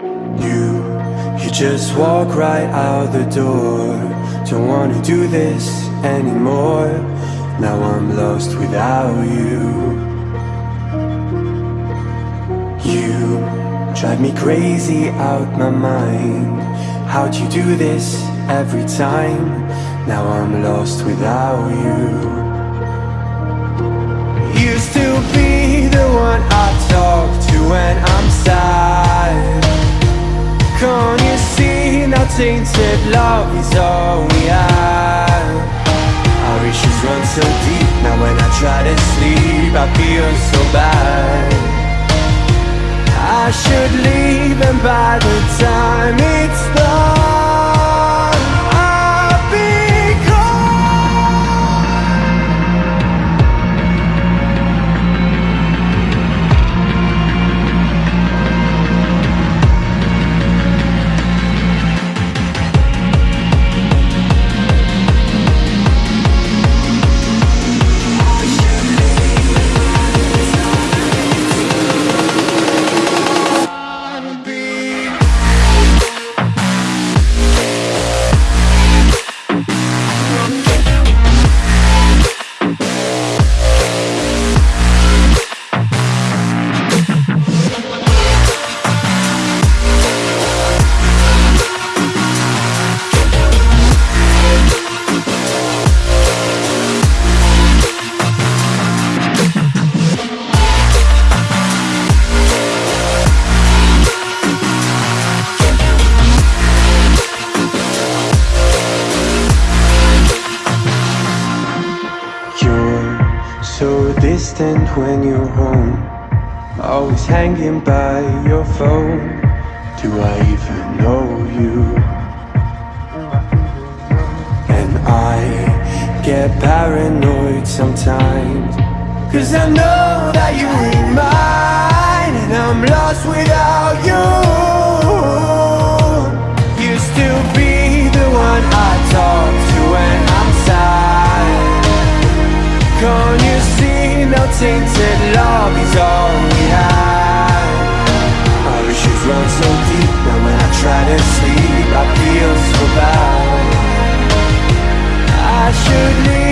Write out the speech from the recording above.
You, you just walk right out the door. Don't wanna do this anymore. Now I'm lost without you. You drive me crazy out my mind. How'd you do this every time? Now I'm lost without you Can't you see now tainted love is all we have? Our issues run so deep, now when I try to sleep I feel so bad. I should leave and by the time it's distant when you're home. Always hanging by your phone. Do I even know you? And I get paranoid sometimes. Cause I know that you ain't mine And I'm lost without you tainted love is all we have. Our issues run so deep Now when I try to sleep I feel so bad. I should leave